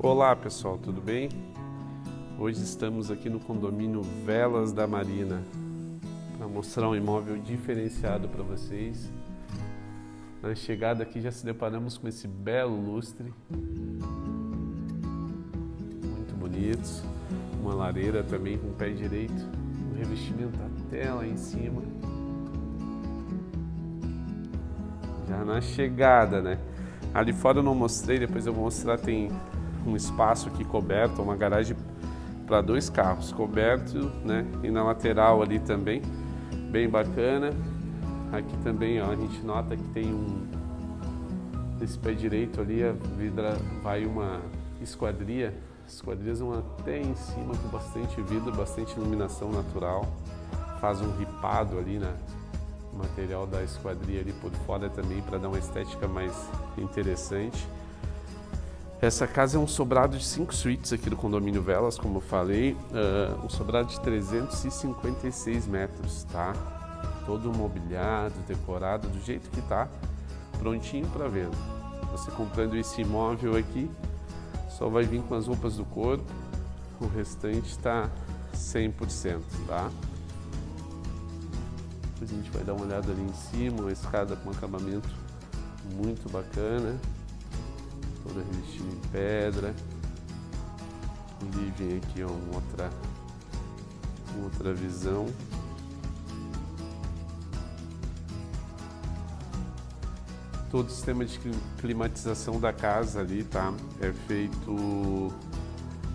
Olá pessoal, tudo bem? Hoje estamos aqui no condomínio Velas da Marina para mostrar um imóvel diferenciado para vocês. Na chegada aqui já se deparamos com esse belo lustre, muito bonitos, uma lareira também com pé direito, um revestimento até lá em cima. Já na chegada, né? Ali fora eu não mostrei, depois eu vou mostrar, tem um espaço aqui coberto, uma garagem para dois carros, coberto, né? E na lateral ali também, bem bacana. Aqui também, ó, a gente nota que tem um desse pé direito ali, a vidra vai uma esquadria, esquadrias vão até em cima com bastante vidro, bastante iluminação natural. Faz um ripado ali na material da esquadria ali por fora também para dar uma estética mais interessante. Essa casa é um sobrado de cinco suítes aqui do condomínio Velas, como eu falei, uh, um sobrado de 356 metros, tá? Todo mobiliado, decorado, do jeito que tá, prontinho para venda. Você comprando esse imóvel aqui, só vai vir com as roupas do corpo, o restante está 100%, tá? Depois a gente vai dar uma olhada ali em cima, uma escada com acabamento muito bacana toda revestida em pedra. E vem aqui ó, uma outra, uma outra visão. Todo o sistema de climatização da casa ali, tá? É feito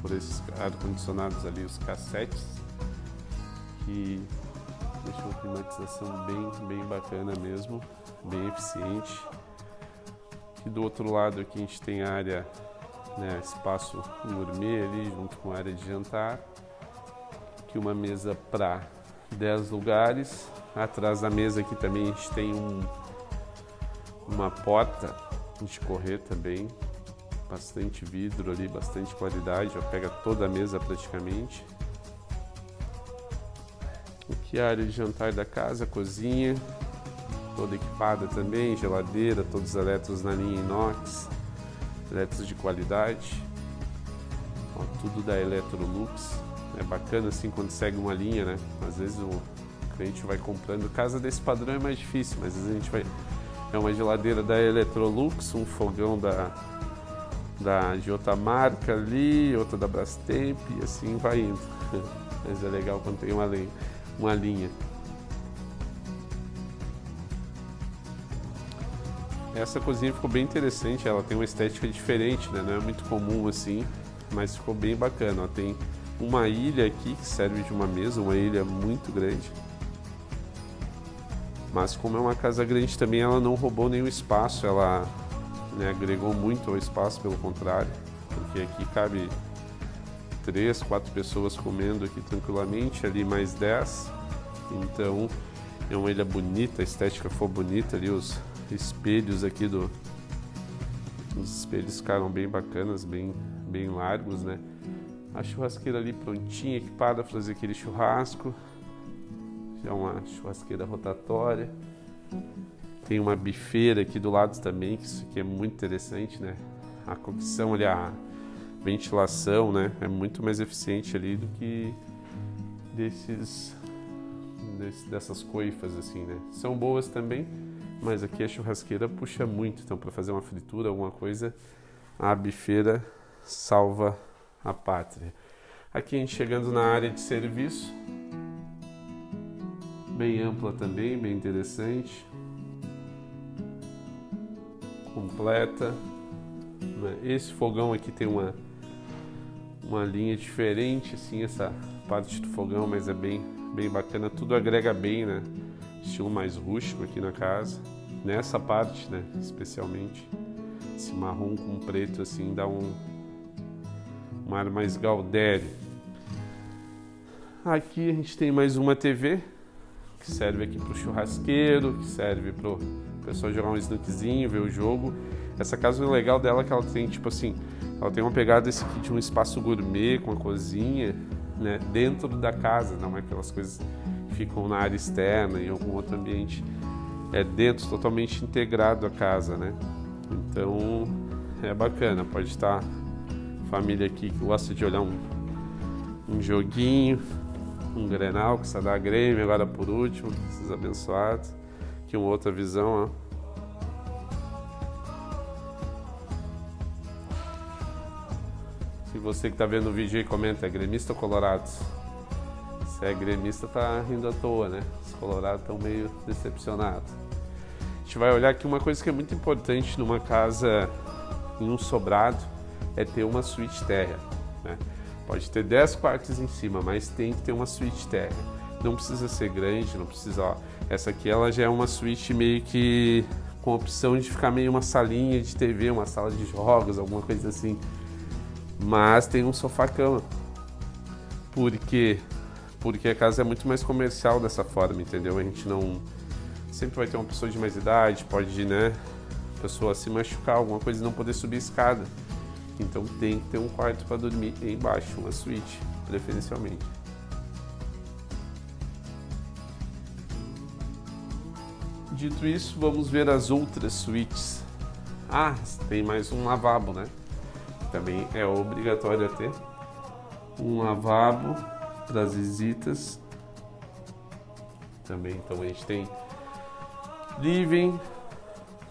por esses ar-condicionados ali, os cassetes, que deixam uma climatização bem, bem bacana mesmo, bem eficiente. E do outro lado aqui a gente tem a área, né, espaço gourmet ali, junto com a área de jantar. Aqui uma mesa para 10 lugares. Atrás da mesa aqui também a gente tem um, uma porta de correr também. Bastante vidro ali, bastante qualidade, já pega toda a mesa praticamente. Aqui a área de jantar da casa, cozinha, toda equipada também, geladeira, todos os na linha inox, eletros de qualidade, Ó, tudo da Electrolux, é bacana assim quando segue uma linha, né? Às vezes o cliente vai comprando, casa desse padrão é mais difícil, mas às vezes a gente vai, é uma geladeira da Electrolux, um fogão da, da, de outra marca ali, outra da Brastemp e assim vai indo. Mas é legal quando tem uma. Uma linha. Essa cozinha ficou bem interessante, ela tem uma estética diferente, né? não é muito comum assim, mas ficou bem bacana. Ó. Tem uma ilha aqui que serve de uma mesa, uma ilha muito grande. Mas como é uma casa grande também, ela não roubou nenhum espaço, ela né, agregou muito ao espaço, pelo contrário, porque aqui cabe três, quatro pessoas comendo aqui tranquilamente, ali mais dez. Então é uma ilha bonita, a estética foi bonita ali, os espelhos aqui do... Os espelhos ficaram bem bacanas, bem, bem largos, né? A churrasqueira ali prontinha, equipada para fazer aquele churrasco. Já uma churrasqueira rotatória. Tem uma bifeira aqui do lado também, que isso aqui é muito interessante, né? A cocção ali, a ventilação, né? É muito mais eficiente ali do que desses, dessas coifas assim, né? São boas também, mas aqui a churrasqueira puxa muito, então para fazer uma fritura, alguma coisa, a bifeira salva a pátria. Aqui a gente chegando na área de serviço, bem ampla também, bem interessante, completa. Né? Esse fogão aqui tem uma uma linha diferente, assim, essa parte do fogão, mas é bem bem bacana, tudo agrega bem, né? estilo mais rústico aqui na casa. Nessa parte, né, especialmente, esse marrom com preto assim dá um, um ar mais gaudério. Aqui a gente tem mais uma TV que serve aqui para o churrasqueiro, que serve para o pessoal jogar um snookzinho, ver o jogo. Essa casa o legal dela é que ela tem tipo assim, ela tem uma pegada esse aqui de um espaço gourmet com a cozinha, né, dentro da casa, não é aquelas coisas ficam na área externa, em algum outro ambiente. É dentro, totalmente integrado à casa, né? Então é bacana, pode estar Família aqui que gosta de olhar um, um joguinho, um Grenal, que está Grêmio, agora por último, esses abençoados. Aqui uma outra visão, ó. Se você que está vendo o vídeo aí comenta, é gremista ou colorado? Se é gremista, tá rindo à toa, né? Os colorados estão meio decepcionados. A gente vai olhar aqui uma coisa que é muito importante numa casa em um sobrado, é ter uma suíte térrea, né? Pode ter 10 quartos em cima, mas tem que ter uma suíte térrea. Não precisa ser grande, não precisa, ó, essa aqui ela já é uma suíte meio que com opção de ficar meio uma salinha de TV, uma sala de jogos, alguma coisa assim. Mas tem um sofá-cama. Porque porque a casa é muito mais comercial dessa forma, entendeu? A gente não sempre vai ter uma pessoa de mais idade, pode, né, pessoa se machucar, alguma coisa e não poder subir escada. Então tem que ter um quarto para dormir embaixo, uma suíte, preferencialmente. Dito isso, vamos ver as outras suítes. Ah, tem mais um lavabo, né? Também é obrigatório ter um lavabo para as visitas. Também, então a gente tem living,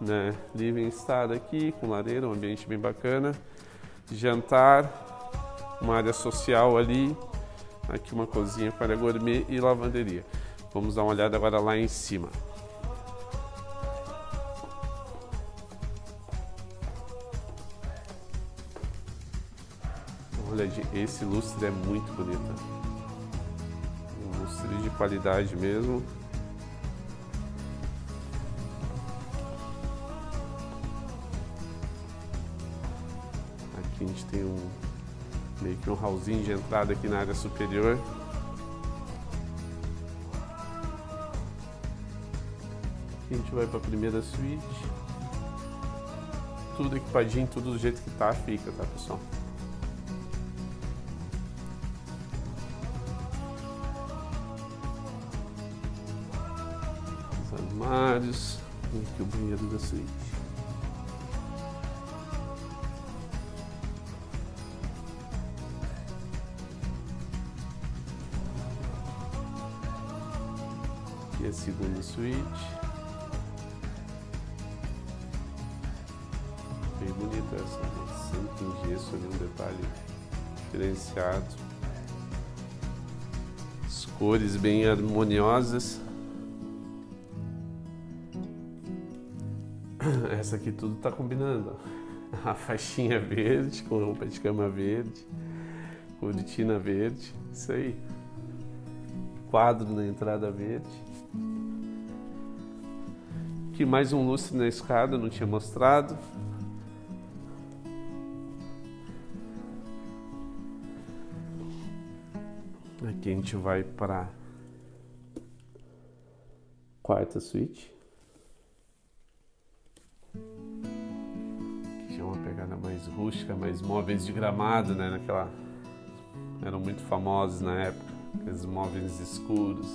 né? Living estar aqui com lareira, um ambiente bem bacana. Jantar, uma área social ali. Aqui uma cozinha para gourmet e lavanderia. Vamos dar uma olhada agora lá em cima. Olha, esse lustre é muito bonito. De qualidade mesmo. Aqui a gente tem um meio que um hallzinho de entrada aqui na área superior. Aqui a gente vai para a primeira suíte. Tudo equipadinho, tudo do jeito que tá, fica, tá pessoal? Armários. E aqui o banheiro da suíte. Aqui é a segunda suíte. Bem bonita essa, né? sempre em gesso ali, um detalhe diferenciado. As cores bem harmoniosas. Essa aqui tudo tá combinando. A faixinha verde com roupa de cama verde, cortina verde, isso aí. Quadro na entrada verde. Aqui mais um lustre na escada, não tinha mostrado. Aqui a gente vai para quarta suíte. Pegada mais rústica, mais móveis de gramado, né? Naquela... Eram muito famosos na época, aqueles móveis escuros.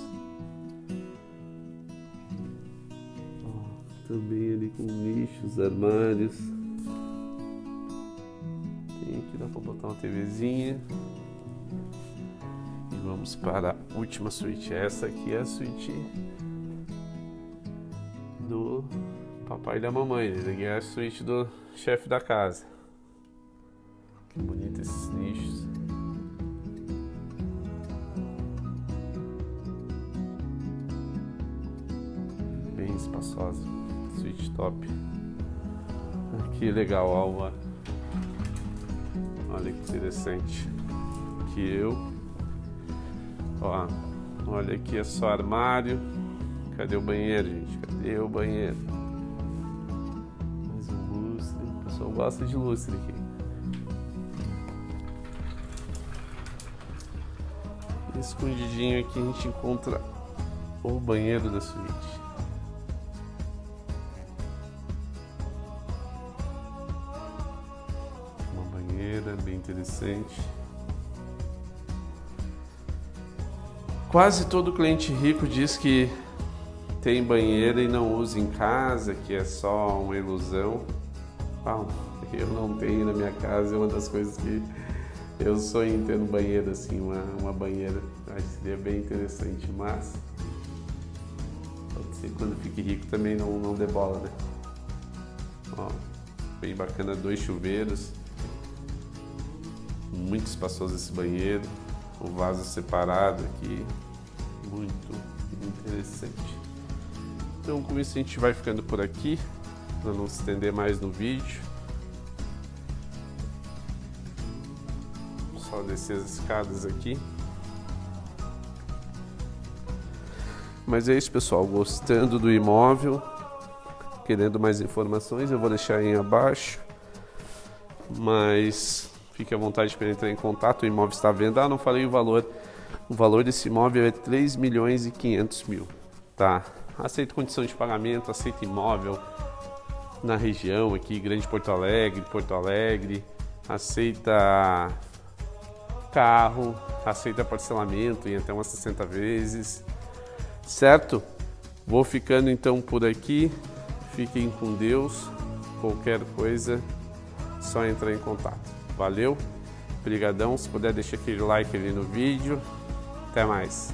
Também ali com nichos, armários. Tem aqui, dá pra botar uma TVzinha. E vamos para a última suíte. Essa aqui é a suíte do papai e da mamãe. Esse aqui é a suíte do chefe da casa. Que bonito esses nichos. Bem espaçosa. Suíte top. Que legal, Alva. Olha que interessante. Que eu. Ó, olha aqui é só armário. Cadê o banheiro, gente? Cadê o banheiro? Gosta de lustre aqui. Escondidinho aqui a gente encontra o banheiro da suíte. Uma banheira bem interessante. Quase todo cliente rico diz que tem banheira e não usa em casa, que é só uma ilusão. Eu não tenho na minha casa, é uma das coisas que eu sonho em ter no banheiro, assim, uma, uma banheira. Acho que seria bem interessante, mas pode ser quando fique rico também não, não dê bola, né? Ó, bem bacana, dois chuveiros. Muito espaçoso esse banheiro. O vaso separado aqui. Muito interessante. Então com isso a gente vai ficando por aqui, para não se estender mais no vídeo. Só descer as escadas aqui. Mas é isso pessoal, gostando do imóvel, querendo mais informações, eu vou deixar aí abaixo. Mas fique à vontade para entrar em contato, o imóvel está à venda. Ah, não falei o valor. O valor desse imóvel é 3 milhões e 500 mil, tá? Aceito condição de pagamento, aceito imóvel na região aqui, Grande Porto Alegre, Porto Alegre, aceita carro, aceita parcelamento em até umas 60 vezes, certo? Vou ficando então por aqui, fiquem com Deus, qualquer coisa, só entrar em contato. Valeu, brigadão, se puder deixar aquele like ali no vídeo, até mais.